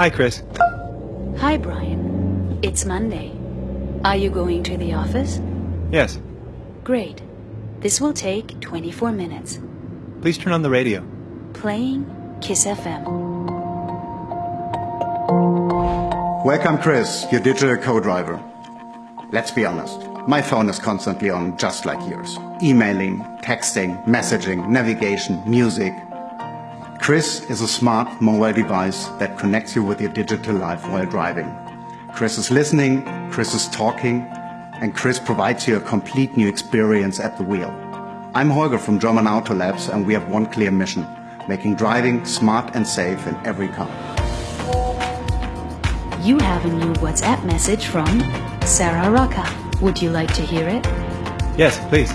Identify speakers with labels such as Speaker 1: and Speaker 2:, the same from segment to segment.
Speaker 1: Hi, Chris.
Speaker 2: Hi, Brian. It's Monday. Are you going to the office?
Speaker 1: Yes.
Speaker 2: Great. This will take 24 minutes.
Speaker 1: Please turn on the radio.
Speaker 2: Playing Kiss FM.
Speaker 3: Welcome, Chris, your digital co-driver. Let's be honest. My phone is constantly on, just like yours. Emailing, texting, messaging, navigation, music. Chris is a smart mobile device that connects you with your digital life while driving. Chris is listening, Chris is talking, and Chris provides you a complete new experience at the wheel. I'm Holger from German Autolabs and we have one clear mission, making driving smart and safe in every car.
Speaker 2: You have a new WhatsApp message from Sarah Rocca. Would you like to hear it?
Speaker 1: Yes, please.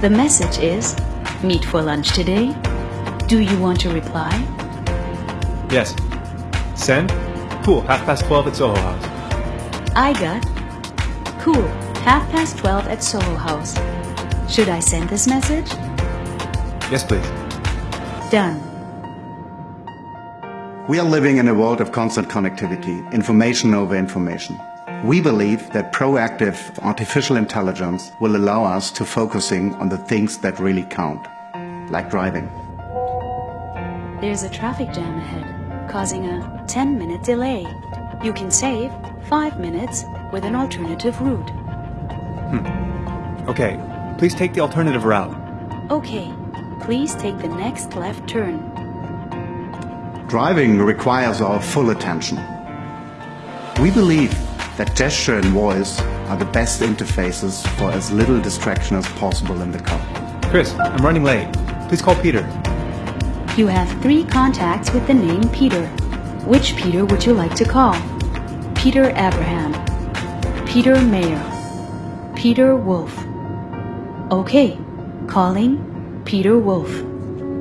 Speaker 2: The message is, meet for lunch today? Do you want to reply?
Speaker 1: Yes. Send? Cool, half past 12 at Soho House.
Speaker 2: I got, cool, half past 12 at Soho House. Should I send this message?
Speaker 1: Yes, please.
Speaker 2: Done.
Speaker 3: We are living in a world of constant connectivity, information over information. We believe that proactive artificial intelligence will allow us to focusing on the things that really count, like driving.
Speaker 2: There's a traffic jam ahead, causing a 10 minute delay. You can save 5 minutes with an alternative route. Hmm.
Speaker 1: Okay, please take the alternative route.
Speaker 2: Okay, please take the next left turn.
Speaker 3: Driving requires our full attention. We believe that gesture and voice are the best interfaces for as little distraction as possible in the car.
Speaker 1: Chris, I'm running late. Please call Peter.
Speaker 2: You have three contacts with the name Peter. Which Peter would you like to call? Peter Abraham, Peter Mayer, Peter Wolf. Okay, calling Peter Wolf.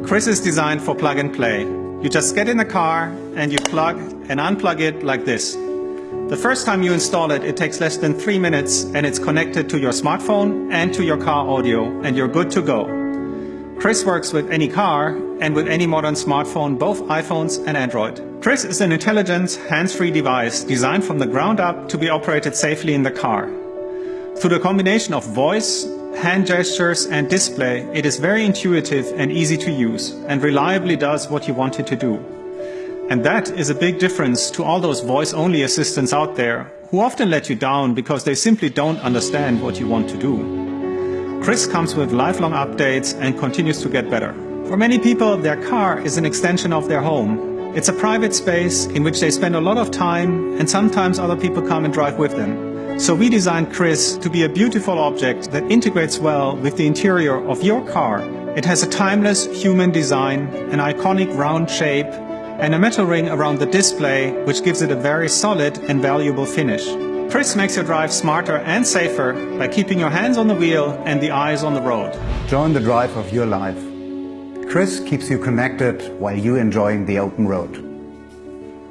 Speaker 4: Chris is designed for plug and play. You just get in the car and you plug and unplug it like this. The first time you install it, it takes less than three minutes and it's connected to your smartphone and to your car audio and you're good to go. Chris works with any car and with any modern smartphone, both iPhones and Android. Chris is an intelligent, hands-free device designed from the ground up to be operated safely in the car. Through the combination of voice, hand gestures and display, it is very intuitive and easy to use and reliably does what you want it to do. And that is a big difference to all those voice-only assistants out there who often let you down because they simply don't understand what you want to do. Chris comes with lifelong updates and continues to get better. For many people, their car is an extension of their home. It's a private space in which they spend a lot of time and sometimes other people come and drive with them. So we designed Chris to be a beautiful object that integrates well with the interior of your car. It has a timeless human design, an iconic round shape, and a metal ring around the display which gives it a very solid and valuable finish. Chris makes your drive smarter and safer by keeping your hands on the wheel and the eyes on the road.
Speaker 3: Join the drive of your life. Chris keeps you connected while you enjoying the open road.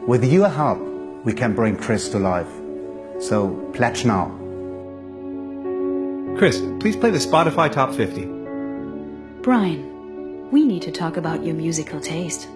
Speaker 3: With your help, we can bring Chris to life. So pledge now.
Speaker 1: Chris, please play the Spotify Top 50.
Speaker 2: Brian, we need to talk about your musical taste.